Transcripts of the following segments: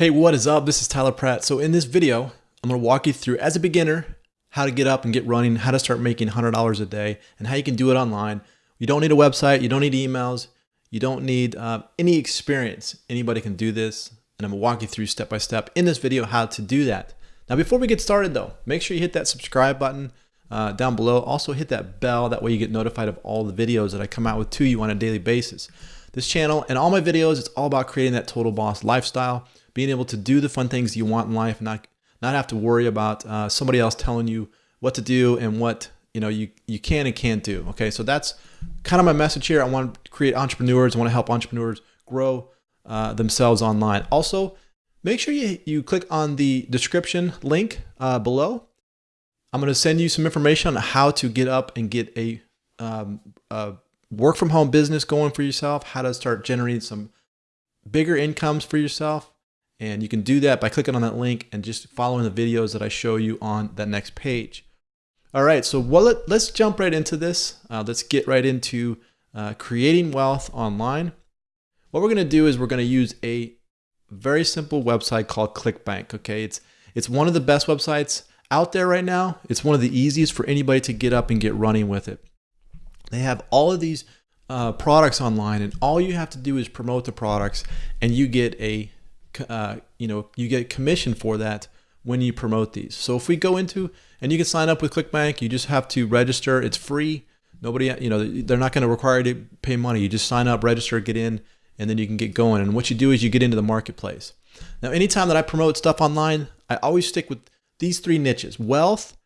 Hey, what is up? This is Tyler Pratt. So in this video, I'm going to walk you through, as a beginner, how to get up and get running, how to start making $100 a day, and how you can do it online. You don't need a website. You don't need emails. You don't need uh, any experience. Anybody can do this. And I'm going to walk you through step by step in this video how to do that. Now, before we get started though, make sure you hit that subscribe button uh, down below. Also hit that bell. That way you get notified of all the videos that I come out with to you on a daily basis. This channel and all my videos, it's all about creating that total boss lifestyle being able to do the fun things you want in life, not not have to worry about uh, somebody else telling you what to do and what you know you you can and can't do. Okay, so that's kind of my message here. I want to create entrepreneurs. I want to help entrepreneurs grow uh, themselves online. Also, make sure you you click on the description link uh, below. I'm going to send you some information on how to get up and get a, um, a work from home business going for yourself. How to start generating some bigger incomes for yourself and you can do that by clicking on that link and just following the videos that I show you on that next page. All right, so well, let, us jump right into this. Uh, let's get right into uh, creating wealth online. What we're gonna do is we're gonna use a very simple website called ClickBank, okay? It's, it's one of the best websites out there right now. It's one of the easiest for anybody to get up and get running with it. They have all of these uh, products online and all you have to do is promote the products and you get a uh, you know, you get commission for that when you promote these. So if we go into, and you can sign up with ClickBank, you just have to register. It's free. Nobody, you know, they're not going to require you to pay money. You just sign up, register, get in, and then you can get going. And what you do is you get into the marketplace. Now, anytime that I promote stuff online, I always stick with these three niches, wealth,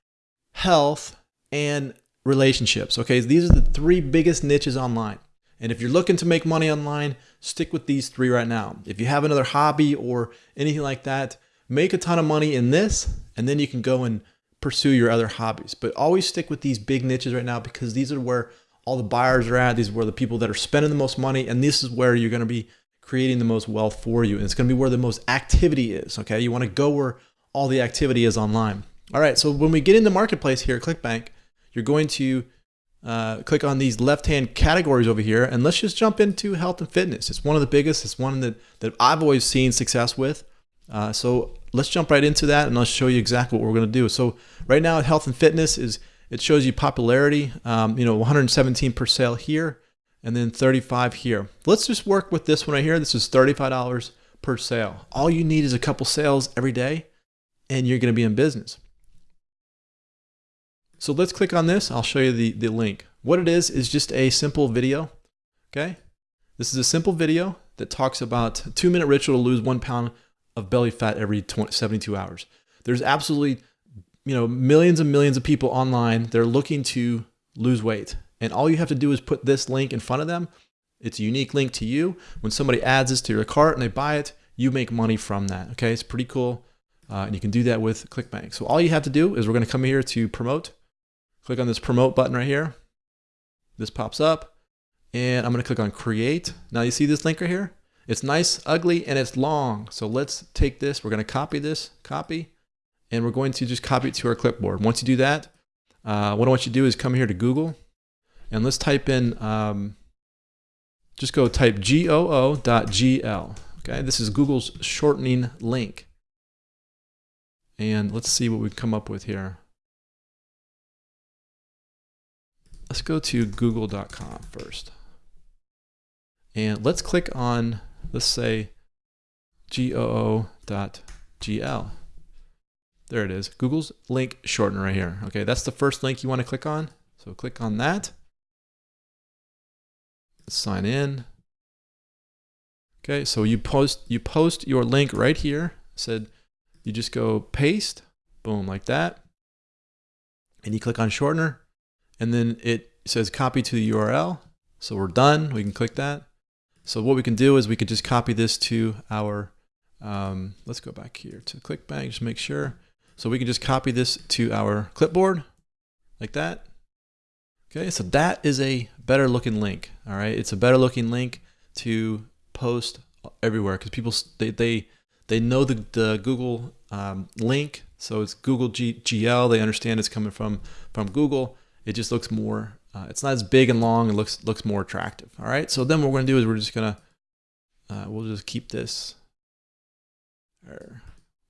health, and relationships. Okay, these are the three biggest niches online. And if you're looking to make money online, stick with these three right now. If you have another hobby or anything like that, make a ton of money in this, and then you can go and pursue your other hobbies. But always stick with these big niches right now because these are where all the buyers are at. These are where the people that are spending the most money, and this is where you're going to be creating the most wealth for you. And it's going to be where the most activity is. Okay, you want to go where all the activity is online. All right, so when we get in the marketplace here at ClickBank, you're going to uh, click on these left-hand categories over here, and let's just jump into health and fitness. It's one of the biggest. It's one that, that I've always seen success with. Uh, so let's jump right into that, and I'll show you exactly what we're going to do. So right now, health and fitness is it shows you popularity. Um, you know, 117 per sale here, and then 35 here. Let's just work with this one right here. This is $35 per sale. All you need is a couple sales every day, and you're going to be in business. So let's click on this. I'll show you the, the link. What it is, is just a simple video. Okay. This is a simple video that talks about two minute ritual to lose one pound of belly fat every 20, 72 hours. There's absolutely, you know, millions and millions of people online. They're looking to lose weight. And all you have to do is put this link in front of them. It's a unique link to you. When somebody adds this to your cart and they buy it, you make money from that. Okay. It's pretty cool. Uh, and you can do that with ClickBank. So all you have to do is we're going to come here to promote. Click on this promote button right here. This pops up and I'm going to click on create. Now you see this link right here? It's nice, ugly, and it's long. So let's take this. We're going to copy this, copy, and we're going to just copy it to our clipboard. Once you do that, uh, what I want you to do is come here to Google and let's type in, um, just go type goo.gl. Okay, this is Google's shortening link. And let's see what we come up with here. Let's go to google.com first. And let's click on, let's say, goo.gl. There it is, Google's link shortener right here. Okay, that's the first link you want to click on. So click on that. Sign in. Okay, so you post you post your link right here. Said you just go paste, boom, like that. And you click on shortener and then it says copy to the URL. So we're done. We can click that. So what we can do is we could just copy this to our, um, let's go back here to ClickBank, just make sure. So we can just copy this to our clipboard like that. Okay, so that is a better looking link. All right, it's a better looking link to post everywhere because people they they they know the the Google um, link, so it's Google G, GL. They understand it's coming from from Google it just looks more, uh, it's not as big and long, it looks looks more attractive. All right, so then what we're gonna do is we're just gonna, uh, we'll just keep this or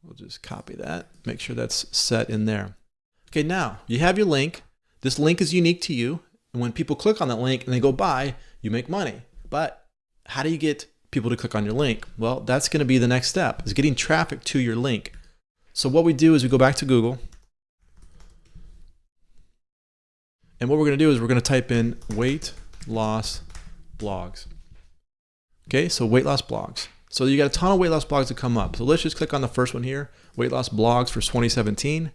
we'll just copy that, make sure that's set in there. Okay, now you have your link. This link is unique to you. And when people click on that link and they go buy, you make money. But how do you get people to click on your link? Well, that's going to be the next step is getting traffic to your link. So what we do is we go back to Google. And what we're going to do is we're going to type in weight loss blogs. Okay, so weight loss blogs. So you got a ton of weight loss blogs that come up. So let's just click on the first one here, weight loss blogs for 2017.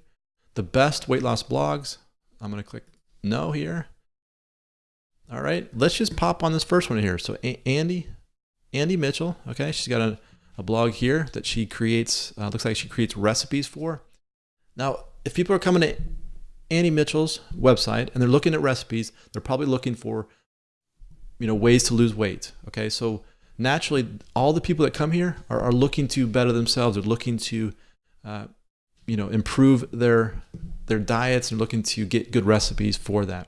The best weight loss blogs. I'm going to click no here. All right, let's just pop on this first one here. So Andie, Andie Mitchell, okay, she's got a, a blog here that she creates, uh, looks like she creates recipes for. Now, if people are coming to Andie Mitchell's website and they're looking at recipes, they're probably looking for, you know, ways to lose weight. Okay, so naturally, all the people that come here are, are looking to better themselves. They're looking to, uh, you know, improve their their diets and looking to get good recipes for that.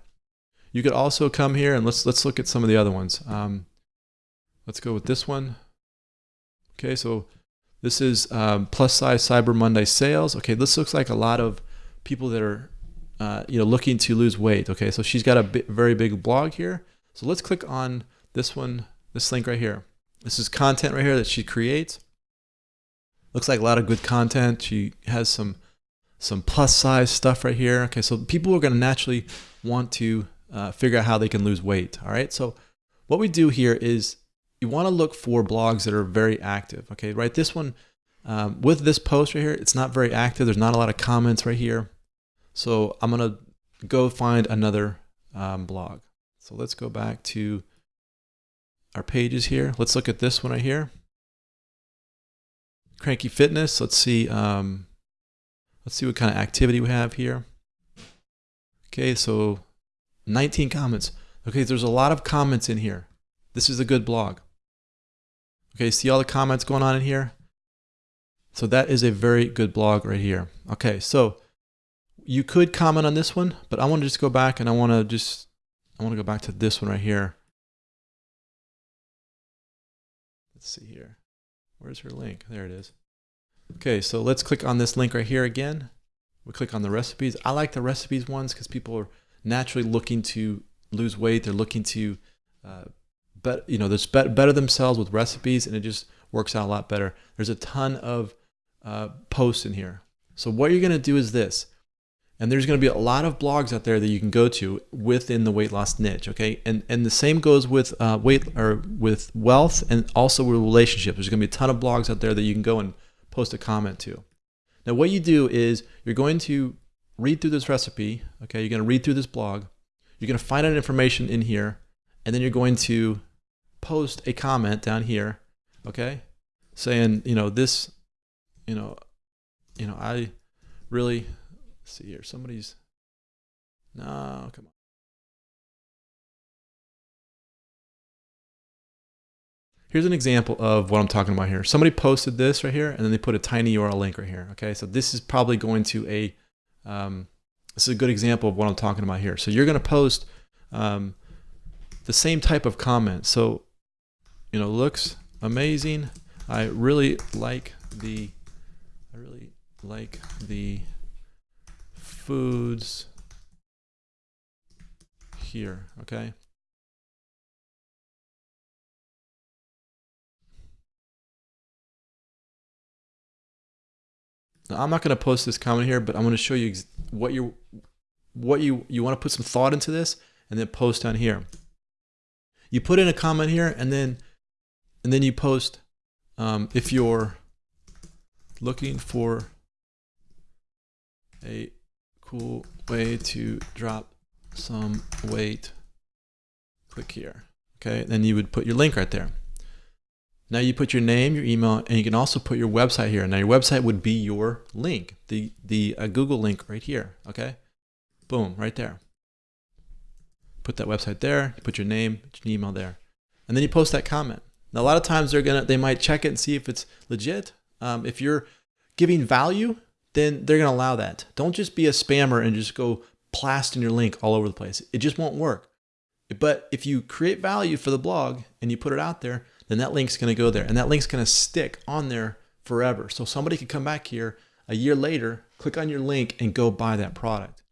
You could also come here and let's let's look at some of the other ones. Um, let's go with this one. Okay, so this is um, plus size Cyber Monday sales. Okay, this looks like a lot of people that are uh, you know looking to lose weight. Okay, so she's got a very big blog here. So let's click on this one, this link right here. This is content right here that she creates. Looks like a lot of good content. She has some some plus size stuff right here. Okay, so people are going to naturally want to uh, figure out how they can lose weight. All right, so what we do here is you want to look for blogs that are very active. Okay, right? This one, um, with this post right here, it's not very active. There's not a lot of comments right here. So I'm going to go find another um, blog. So let's go back to our pages here. Let's look at this one right here. Cranky Fitness. Let's see. Um, let's see what kind of activity we have here. Okay, so 19 comments. Okay, there's a lot of comments in here. This is a good blog. Okay, see all the comments going on in here? So that is a very good blog right here. Okay, so you could comment on this one, but I want to just go back and I want to just, I want to go back to this one right here. Let's see here. Where's her link? There it is. Okay, so let's click on this link right here again. We click on the recipes. I like the recipes ones because people are naturally looking to lose weight. They're looking to, uh, bet, you know, there's better themselves with recipes, and it just works out a lot better. There's a ton of uh, posts in here. So what you're going to do is this, and there's going to be a lot of blogs out there that you can go to within the weight loss niche. Okay, and and the same goes with uh, weight or with wealth, and also with relationships. There's going to be a ton of blogs out there that you can go and post a comment to. Now, what you do is you're going to read through this recipe. Okay, you're going to read through this blog. You're going to find out information in here, and then you're going to post a comment down here. Okay, saying you know this, you know, you know I really see here. Somebody's no, come on. Here's an example of what I'm talking about here. Somebody posted this right here, and then they put a tiny URL link right here. Okay, so this is probably going to a um, this is a good example of what I'm talking about here. So you're going to post um, the same type of comment. So, you know, looks amazing. I really like the, I really like the foods here. Okay. Now, I'm not going to post this comment here, but I'm going to show you what you what you you want to put some thought into this and then post down here. You put in a comment here and then and then you post um, if you're looking for a cool way to drop some weight, click here. Okay, then you would put your link right there. Now you put your name, your email, and you can also put your website here. Now your website would be your link, the, the uh, Google link right here, okay? Boom, right there. Put that website there, put your name, your email there. And then you post that comment. Now a lot of times they're gonna, they might check it and see if it's legit. Um, if you're giving value, then they're gonna allow that. Don't just be a spammer and just go plasting your link all over the place. It just won't work. But if you create value for the blog and you put it out there, then that link's going to go there and that link's going to stick on there forever. So somebody could come back here a year later, click on your link and go buy that product.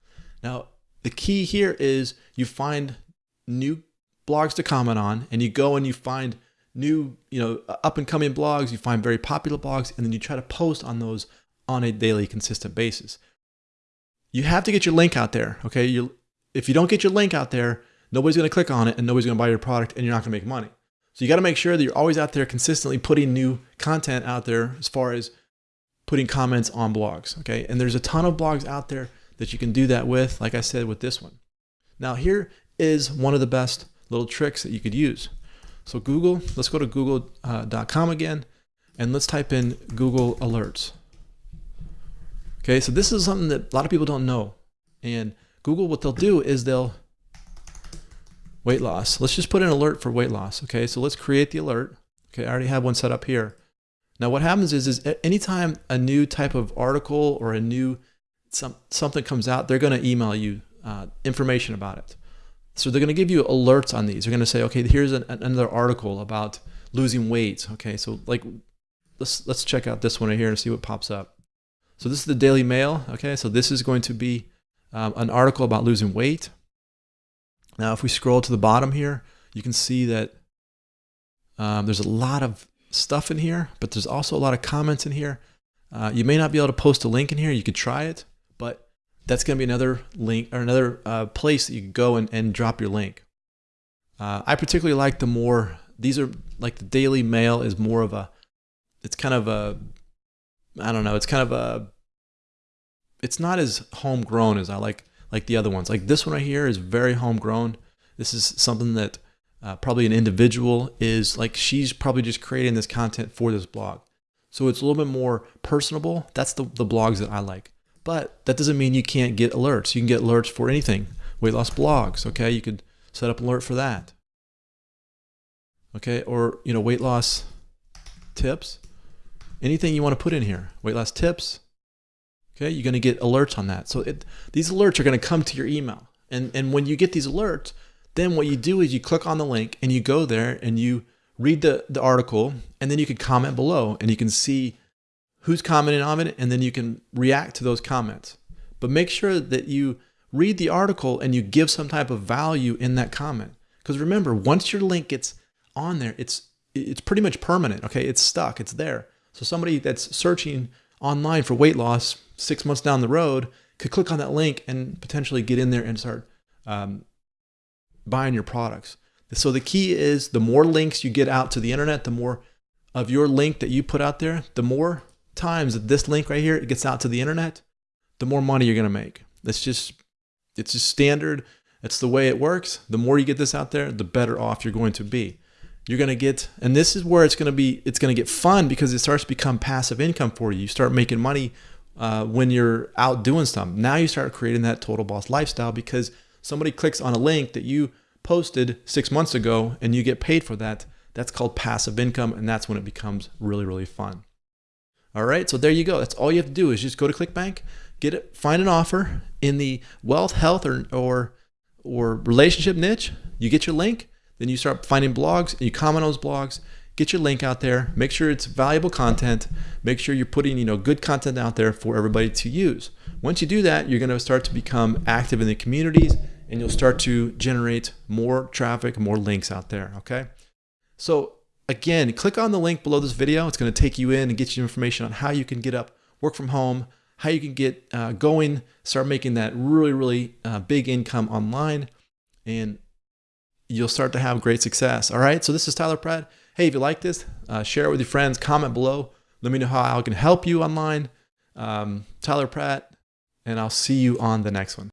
Now, the key here is you find new blogs to comment on and you go and you find new, you know, up and coming blogs, you find very popular blogs, and then you try to post on those on a daily consistent basis. You have to get your link out there. Okay. You, if you don't get your link out there, nobody's going to click on it and nobody's going to buy your product and you're not going to make money. So you got to make sure that you're always out there consistently putting new content out there as far as putting comments on blogs. Okay. And there's a ton of blogs out there that you can do that with, like I said, with this one. Now here is one of the best little tricks that you could use. So Google, let's go to google.com uh, again, and let's type in Google Alerts. Okay, so this is something that a lot of people don't know. And Google, what they'll do is they'll weight loss. Let's just put an alert for weight loss. Okay, so let's create the alert. Okay, I already have one set up here. Now what happens is, is anytime a new type of article or a new some, something comes out, they're going to email you uh, information about it. So they're going to give you alerts on these. They're going to say, okay, here's an, another article about losing weight. Okay, so like let's let's check out this one right here and see what pops up. So this is the Daily Mail. Okay, so this is going to be um, an article about losing weight. Now, if we scroll to the bottom here, you can see that um, there's a lot of stuff in here, but there's also a lot of comments in here. Uh, you may not be able to post a link in here. You could try it, but that's going to be another link or another uh, place that you can go and, and drop your link. Uh, I particularly like the more, these are like the Daily Mail is more of a, it's kind of a I don't know. It's kind of a, it's not as homegrown as I like like the other ones. Like this one right here is very homegrown. This is something that uh, probably an individual is like she's probably just creating this content for this blog. So it's a little bit more personable. That's the, the blogs that I like. But that doesn't mean you can't get alerts. You can get alerts for anything. Weight loss blogs, okay? You could set up alert for that. Okay, or you know, weight loss tips anything you want to put in here, weight loss tips. Okay, you're going to get alerts on that. So it, these alerts are going to come to your email. And, and when you get these alerts, then what you do is you click on the link and you go there and you read the, the article and then you can comment below and you can see who's commenting on it and then you can react to those comments. But make sure that you read the article and you give some type of value in that comment. Because remember, once your link gets on there, it's it's pretty much permanent. Okay, it's stuck. It's there. So somebody that's searching online for weight loss six months down the road could click on that link and potentially get in there and start um, buying your products. So the key is the more links you get out to the internet, the more of your link that you put out there, the more times that this link right here it gets out to the internet, the more money you're gonna make. That's just it's just standard. It's the way it works. The more you get this out there, the better off you're going to be you're going to get and this is where it's going to be it's going to get fun because it starts to become passive income for you. You start making money uh, when you're out doing something. Now you start creating that total boss lifestyle because somebody clicks on a link that you posted six months ago and you get paid for that. That's called passive income and that's when it becomes really really fun. All right so there you go. That's all you have to do is just go to clickbank get it find an offer in the wealth health or or or relationship niche. You get your link then you start finding blogs and you comment on those blogs, get your link out there, make sure it's valuable content, make sure you're putting, you know, good content out there for everybody to use. Once you do that, you're going to start to become active in the communities and you'll start to generate more traffic, more links out there, okay? So again, click on the link below this video. It's going to take you in and get you information on how you can get up, work from home, how you can get uh, going, start making that really, really uh, big income online. And you'll start to have great success. All right. So this is Tyler Pratt. Hey, if you like this, uh, share it with your friends, comment below. Let me know how I can help you online. Um, Tyler Pratt, and I'll see you on the next one.